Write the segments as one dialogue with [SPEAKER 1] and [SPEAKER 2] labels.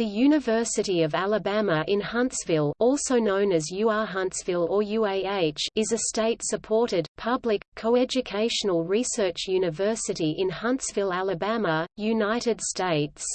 [SPEAKER 1] The University of Alabama in Huntsville also known as UA Huntsville or UAH is a state-supported, public, coeducational research university in Huntsville, Alabama, United States.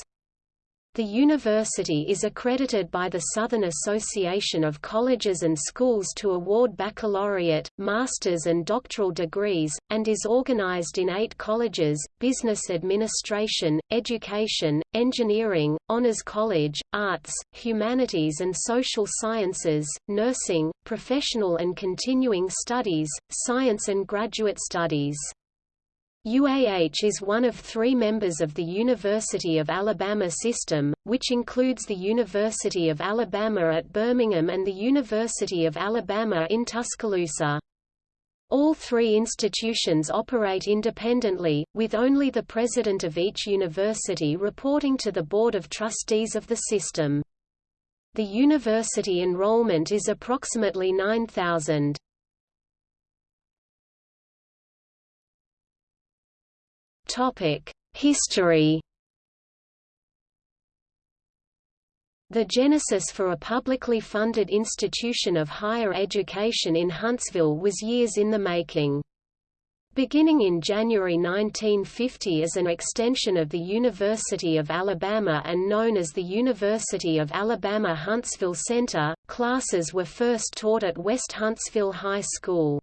[SPEAKER 1] The university is accredited by the Southern Association of Colleges and Schools to award baccalaureate, master's and doctoral degrees, and is organized in eight colleges, business administration, education, engineering, honors college, arts, humanities and social sciences, nursing, professional and continuing studies, science and graduate studies. UAH is one of three members of the University of Alabama system, which includes the University of Alabama at Birmingham and the University of Alabama in Tuscaloosa. All three institutions operate independently, with only the president of each university reporting to the Board of Trustees of the system. The university enrollment is approximately 9,000. History The genesis for a publicly funded institution of higher education in Huntsville was years in the making. Beginning in January 1950 as an extension of the University of Alabama and known as the University of Alabama Huntsville Center, classes were first taught at West Huntsville High School.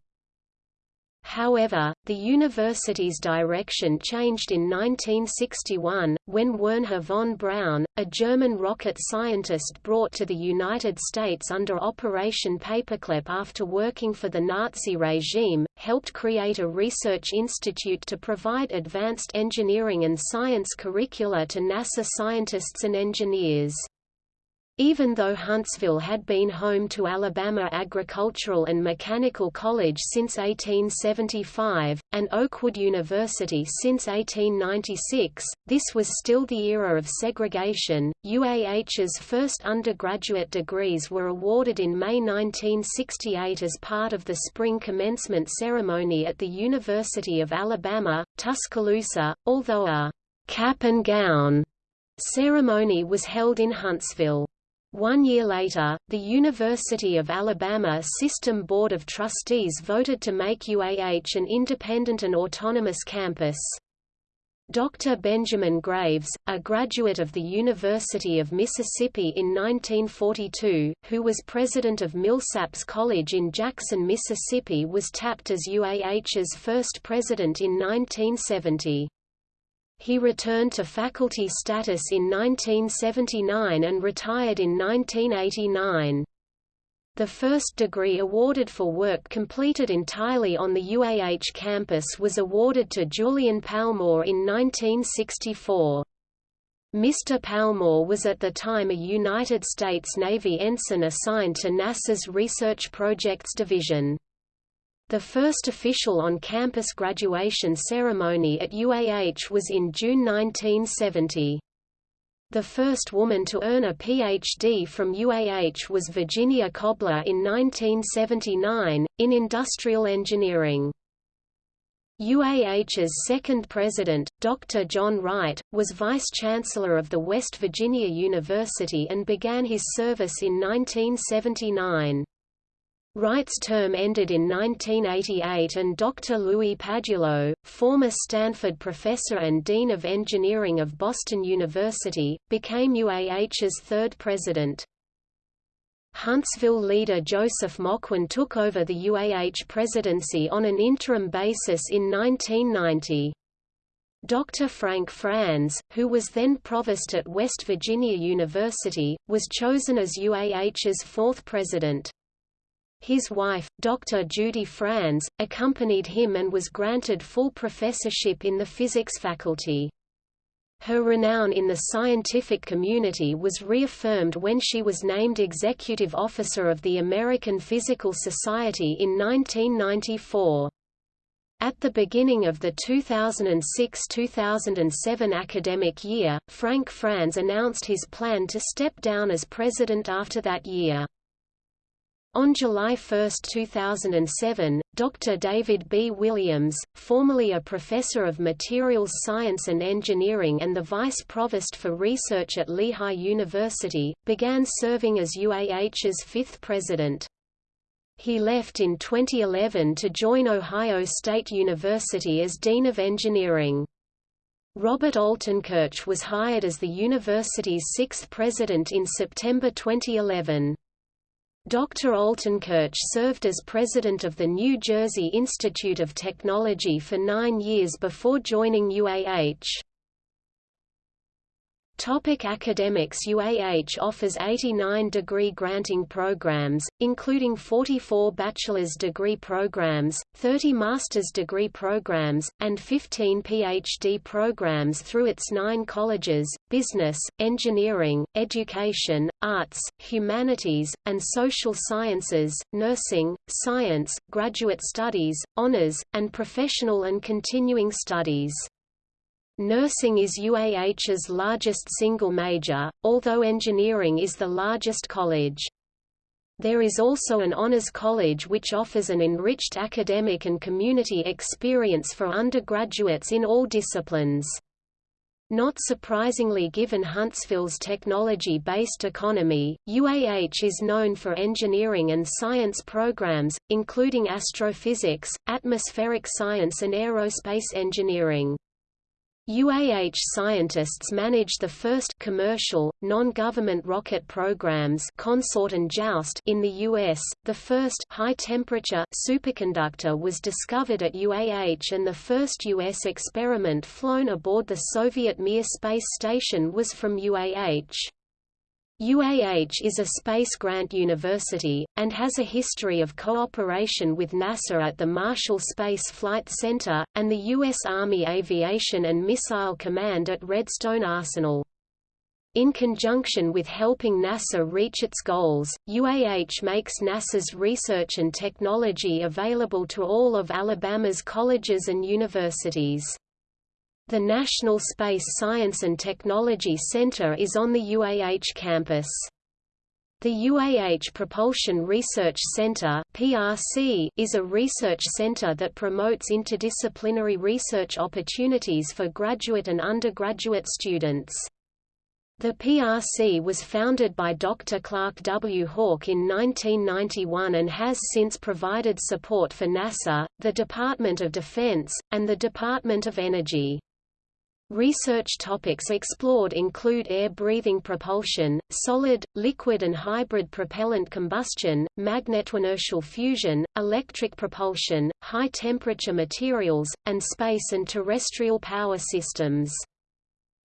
[SPEAKER 1] However, the university's direction changed in 1961, when Wernher von Braun, a German rocket scientist brought to the United States under Operation Paperclip after working for the Nazi regime, helped create a research institute to provide advanced engineering and science curricula to NASA scientists and engineers. Even though Huntsville had been home to Alabama Agricultural and Mechanical College since 1875, and Oakwood University since 1896, this was still the era of segregation. UAH's first undergraduate degrees were awarded in May 1968 as part of the spring commencement ceremony at the University of Alabama, Tuscaloosa, although a cap and gown ceremony was held in Huntsville. One year later, the University of Alabama System Board of Trustees voted to make UAH an independent and autonomous campus. Dr. Benjamin Graves, a graduate of the University of Mississippi in 1942, who was president of Millsaps College in Jackson, Mississippi was tapped as UAH's first president in 1970. He returned to faculty status in 1979 and retired in 1989. The first degree awarded for work completed entirely on the UAH campus was awarded to Julian Palmore in 1964. Mr. Palmore was at the time a United States Navy ensign assigned to NASA's Research Projects Division. The first official on-campus graduation ceremony at UAH was in June 1970. The first woman to earn a Ph.D. from UAH was Virginia Cobbler in 1979, in industrial engineering. UAH's second president, Dr. John Wright, was vice-chancellor of the West Virginia University and began his service in 1979. Wright's term ended in 1988 and Dr. Louis Padulo, former Stanford professor and Dean of Engineering of Boston University, became UAH's third president. Huntsville leader Joseph Moquin took over the UAH presidency on an interim basis in 1990. Dr. Frank Franz, who was then provost at West Virginia University, was chosen as UAH's fourth president. His wife, Dr. Judy Franz, accompanied him and was granted full professorship in the physics faculty. Her renown in the scientific community was reaffirmed when she was named Executive Officer of the American Physical Society in 1994. At the beginning of the 2006–2007 academic year, Frank Franz announced his plan to step down as president after that year. On July 1, 2007, Dr. David B. Williams, formerly a professor of materials science and engineering and the vice provost for research at Lehigh University, began serving as UAH's fifth president. He left in 2011 to join Ohio State University as Dean of Engineering. Robert Altenkirch was hired as the university's sixth president in September 2011. Dr. Altenkirch served as president of the New Jersey Institute of Technology for nine years before joining UAH. Topic academics UAH offers 89 degree granting programs, including 44 bachelor's degree programs, 30 master's degree programs, and 15 PhD programs through its nine colleges, business, engineering, education, arts, humanities, and social sciences, nursing, science, graduate studies, honors, and professional and continuing studies. Nursing is UAH's largest single major, although engineering is the largest college. There is also an honors college which offers an enriched academic and community experience for undergraduates in all disciplines. Not surprisingly given Huntsville's technology-based economy, UAH is known for engineering and science programs, including astrophysics, atmospheric science and aerospace engineering. UAH scientists manage the first commercial, non-government rocket programs Consort and JOUST in the U.S. The first high-temperature superconductor was discovered at UAH and the first U.S. experiment flown aboard the Soviet Mir space station was from UAH. UAH is a space grant university, and has a history of cooperation with NASA at the Marshall Space Flight Center, and the U.S. Army Aviation and Missile Command at Redstone Arsenal. In conjunction with helping NASA reach its goals, UAH makes NASA's research and technology available to all of Alabama's colleges and universities. The National Space Science and Technology Center is on the UAH campus. The UAH Propulsion Research Center (PRC) is a research center that promotes interdisciplinary research opportunities for graduate and undergraduate students. The PRC was founded by Dr. Clark W. Hawk in 1991 and has since provided support for NASA, the Department of Defense, and the Department of Energy. Research topics explored include air-breathing propulsion, solid, liquid and hybrid propellant combustion, magnetoinertial fusion, electric propulsion, high-temperature materials, and space and terrestrial power systems.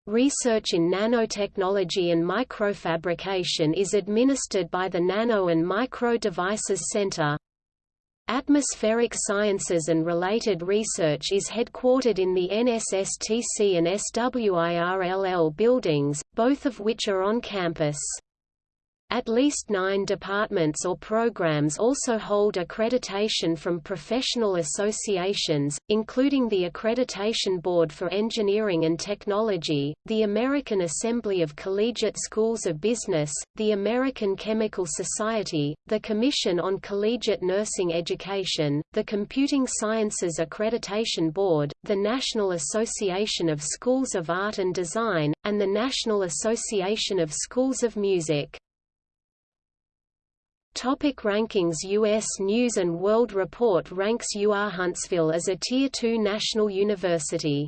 [SPEAKER 1] Research in nanotechnology and microfabrication is administered by the Nano and Micro Devices Center. Atmospheric Sciences and related research is headquartered in the NSSTC and SWIRLL buildings, both of which are on campus. At least nine departments or programs also hold accreditation from professional associations, including the Accreditation Board for Engineering and Technology, the American Assembly of Collegiate Schools of Business, the American Chemical Society, the Commission on Collegiate Nursing Education, the Computing Sciences Accreditation Board, the National Association of Schools of Art and Design, and the National Association of Schools of Music. Topic rankings U.S. News & World Report ranks UA Huntsville as a Tier 2 national university.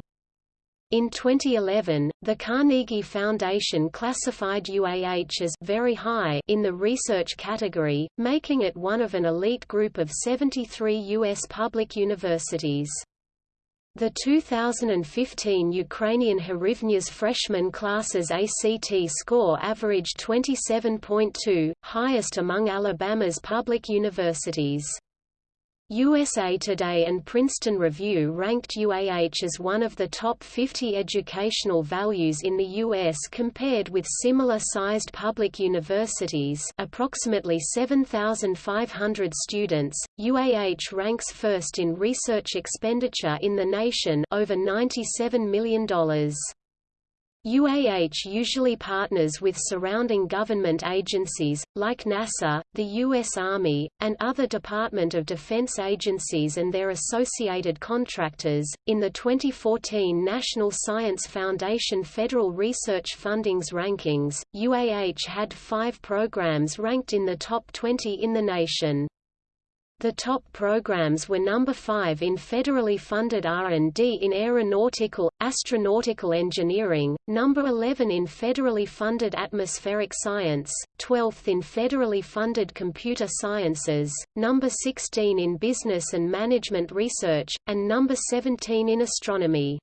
[SPEAKER 1] In 2011, the Carnegie Foundation classified UAH as very high in the research category, making it one of an elite group of 73 U.S. public universities. The 2015 Ukrainian Hryvnias freshman class's ACT score averaged 27.2, highest among Alabama's public universities. USA Today and Princeton Review ranked UAH as one of the top 50 educational values in the U.S. compared with similar-sized public universities approximately 7,500 students. UAH ranks first in research expenditure in the nation over $97 million. UAH usually partners with surrounding government agencies, like NASA, the U.S. Army, and other Department of Defense agencies and their associated contractors. In the 2014 National Science Foundation Federal Research Fundings Rankings, UAH had five programs ranked in the top 20 in the nation. The top programs were number 5 in federally funded R&D in aeronautical, astronautical engineering, number 11 in federally funded atmospheric science, 12th in federally funded computer sciences, number 16 in business and management research, and number 17 in astronomy.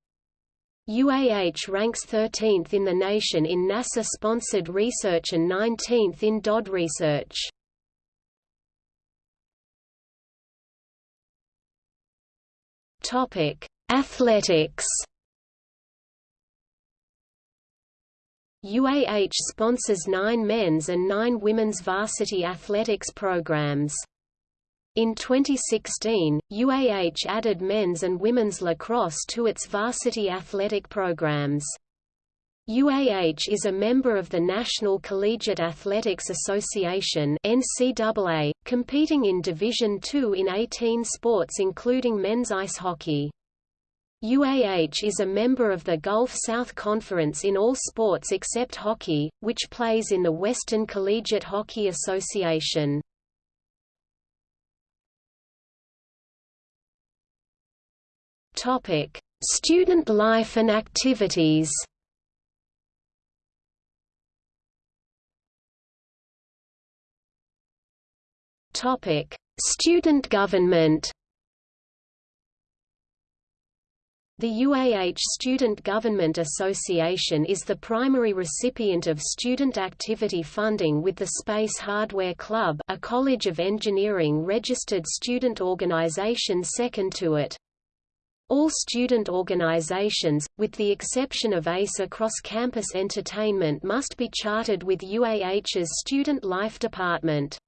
[SPEAKER 1] UAH ranks 13th in the nation in NASA-sponsored research and 19th in DoD research. Topic: Athletics. UAH sponsors nine men's and nine women's varsity athletics programs. In 2016, UAH added men's and women's lacrosse to its varsity athletic programs. UAH is a member of the National Collegiate Athletics Association NCAA, competing in Division II in 18 sports including men's ice hockey. UAH is a member of the Gulf South Conference in all sports except hockey, which plays in the Western Collegiate Hockey Association. Student life and activities Topic: Student government. The UAH Student Government Association is the primary recipient of student activity funding with the Space Hardware Club a College of Engineering registered student organization second to it. All student organizations, with the exception of ACE across campus entertainment must be chartered with UAH's Student Life Department.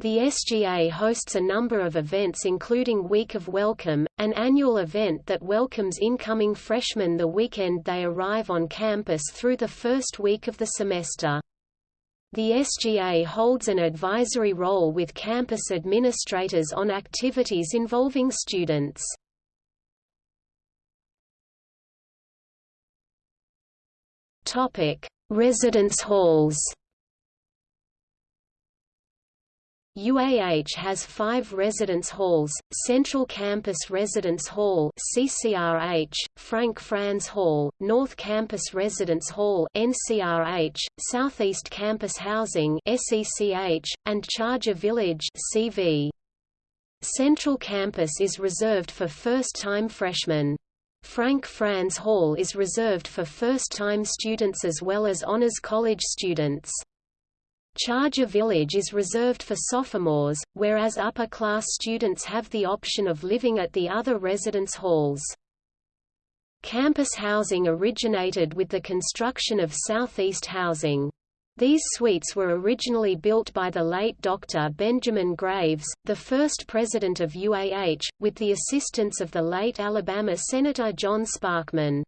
[SPEAKER 1] The SGA hosts a number of events including Week of Welcome, an annual event that welcomes incoming freshmen the weekend they arrive on campus through the first week of the semester. The SGA holds an advisory role with campus administrators on activities involving students. Residence halls UAH has five residence halls, Central Campus Residence Hall CCRH, Frank Franz Hall, North Campus Residence Hall NCRH, Southeast Campus Housing SECH, and Charger Village CV. Central Campus is reserved for first-time freshmen. Frank Franz Hall is reserved for first-time students as well as honors college students. Charger Village is reserved for sophomores, whereas upper-class students have the option of living at the other residence halls. Campus housing originated with the construction of Southeast Housing. These suites were originally built by the late Dr. Benjamin Graves, the first president of UAH, with the assistance of the late Alabama Senator John Sparkman.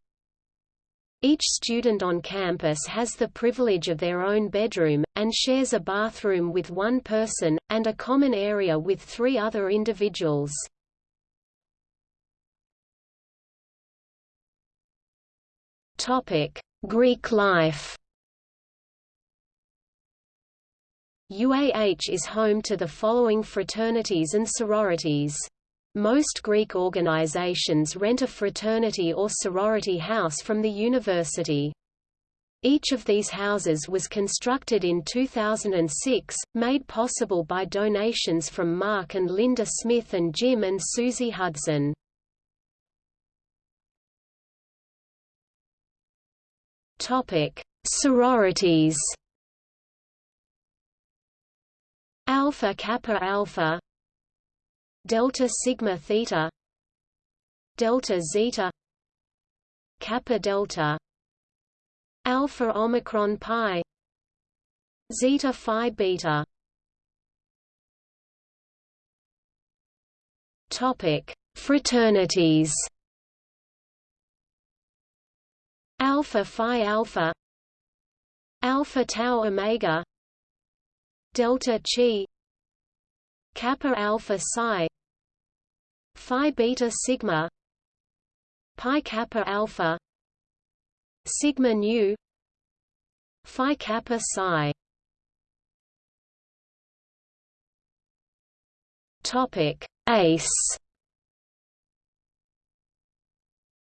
[SPEAKER 1] Each student on campus has the privilege of their own bedroom, and shares a bathroom with one person, and a common area with three other individuals. Greek life UAH is home to the following fraternities and sororities. Most Greek organizations rent a fraternity or sorority house from the university. Each of these houses was constructed in 2006, made possible by donations from Mark and Linda Smith and Jim and Susie Hudson. Topic: Sororities Alpha Kappa Alpha delta sigma theta delta zeta kappa delta alpha omicron pi zeta phi beta. Topic fraternities. Alpha Phi Alpha Alpha Tau Omega Delta Chi Kappa Alpha Psi Phi Beta Sigma Pi Kappa Alpha Sigma Nu Phi Kappa Psi. Topic ACE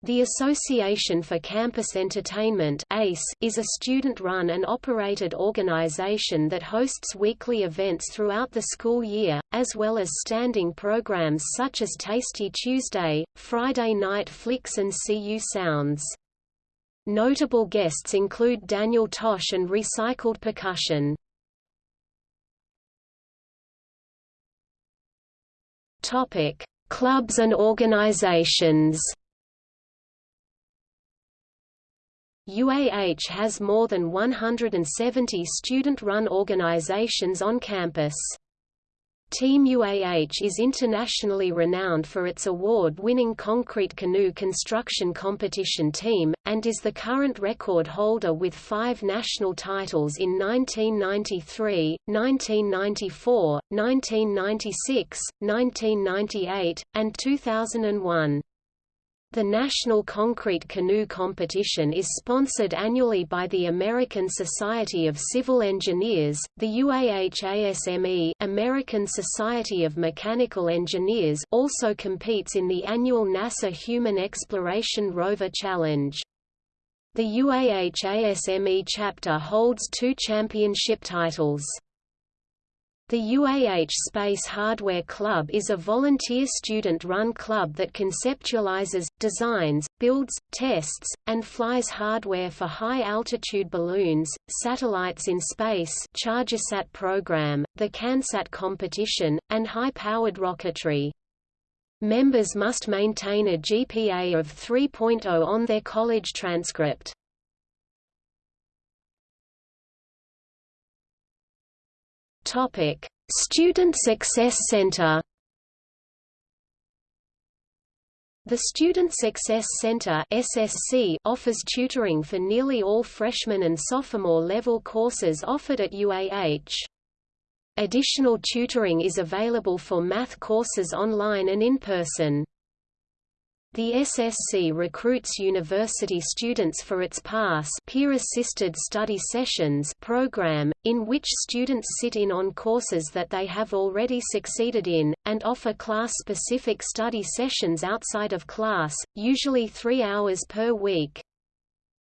[SPEAKER 1] The Association for Campus Entertainment ACE is a student-run and operated organization that hosts weekly events throughout the school year, as well as standing programs such as Tasty Tuesday, Friday Night Flicks and CU Sounds. Notable guests include Daniel Tosh and Recycled Percussion. Clubs and organizations UAH has more than 170 student-run organizations on campus. Team UAH is internationally renowned for its award-winning concrete canoe construction competition team, and is the current record holder with five national titles in 1993, 1994, 1996, 1998, and 2001. The National Concrete Canoe Competition is sponsored annually by the American Society of Civil Engineers, the UAH-ASME American Society of Mechanical Engineers also competes in the annual NASA Human Exploration Rover Challenge. The UAH-ASME chapter holds two championship titles. The UAH Space Hardware Club is a volunteer student-run club that conceptualizes, designs, builds, tests, and flies hardware for high-altitude balloons, satellites in space ChargerSat program, the CanSat competition, and high-powered rocketry. Members must maintain a GPA of 3.0 on their college transcript. Topic: Student Success Center. The Student Success Center (SSC) offers tutoring for nearly all freshman and sophomore level courses offered at UAH. Additional tutoring is available for math courses online and in person. The SSC recruits university students for its PASS peer-assisted study sessions program, in which students sit in on courses that they have already succeeded in, and offer class-specific study sessions outside of class, usually three hours per week.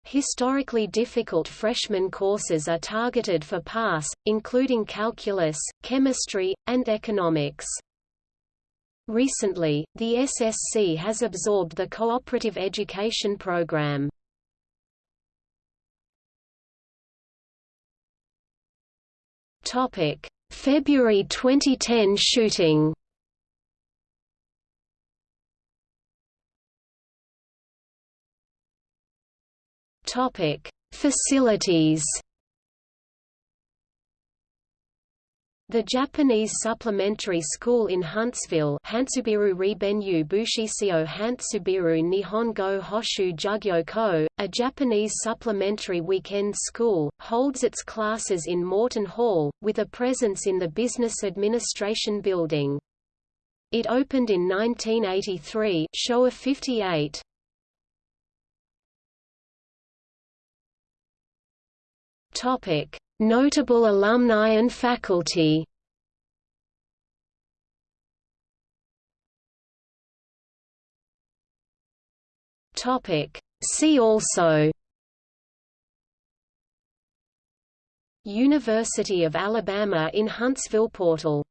[SPEAKER 1] Historically difficult freshman courses are targeted for PASS, including calculus, chemistry, and economics. Recently, the SSC has absorbed the Cooperative Education Program. Topic: February 2010 shooting. Topic: Facilities The Japanese Supplementary School in Huntsville Hantsubiru Ribenyu Bushisio Hantsubiru Nihongo Hoshu Jugyo Ko, a Japanese supplementary weekend school, holds its classes in Morton Hall, with a presence in the Business Administration Building. It opened in 1983 Showa 58. Topic Notable alumni and faculty. See also. University of Alabama in Huntsville Portal